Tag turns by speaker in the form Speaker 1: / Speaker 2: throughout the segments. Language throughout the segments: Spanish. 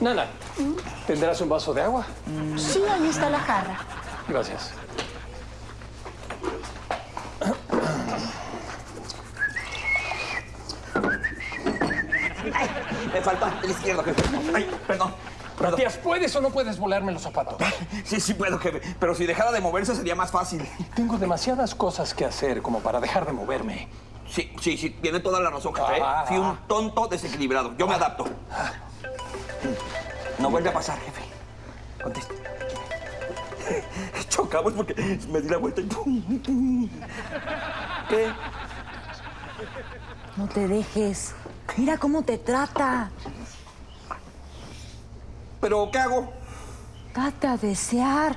Speaker 1: Nana, ¿tendrás un vaso de agua?
Speaker 2: Sí, ahí está la jarra.
Speaker 1: Gracias.
Speaker 3: Me falta el izquierdo, jefe. Ay, perdón. perdón.
Speaker 1: Matías, ¿puedes o no puedes volarme los zapatos?
Speaker 3: Sí, sí puedo, jefe. Pero si dejara de moverse sería más fácil.
Speaker 1: Tengo demasiadas cosas que hacer como para dejar de moverme.
Speaker 3: Sí, sí, sí. Tiene toda la razón, jefe.
Speaker 1: Ah.
Speaker 3: Fui un tonto desequilibrado. Yo me adapto. No vuelve a pasar, jefe. Contesta. Chocamos porque me di la vuelta y... ¿Qué?
Speaker 4: No te dejes. Mira cómo te trata.
Speaker 3: ¿Pero qué hago?
Speaker 4: Date a desear.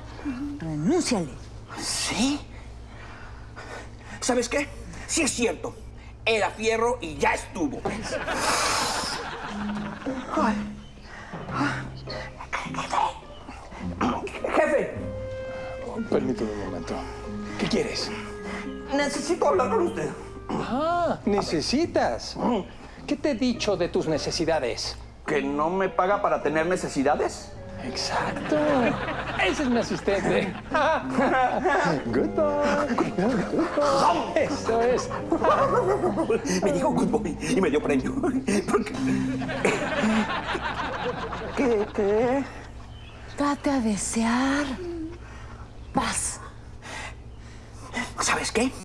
Speaker 4: Renúnciale.
Speaker 3: ¿Sí? ¿Sabes qué? Sí es cierto. Era fierro y ya estuvo. Jefe,
Speaker 1: Permíteme un momento. ¿Qué quieres?
Speaker 3: necesito hablar con usted.
Speaker 1: Ah, necesitas. ¿Qué te he dicho de tus necesidades?
Speaker 3: ¿Que no me paga para tener necesidades?
Speaker 1: Exacto. Ese es mi asistente. Good boy. Good boy. Eso es.
Speaker 3: Me dijo good boy y me dio premio. Porque- ¿Qué? ¿Qué?
Speaker 4: Date a desear. Vas.
Speaker 3: ¿Sabes qué?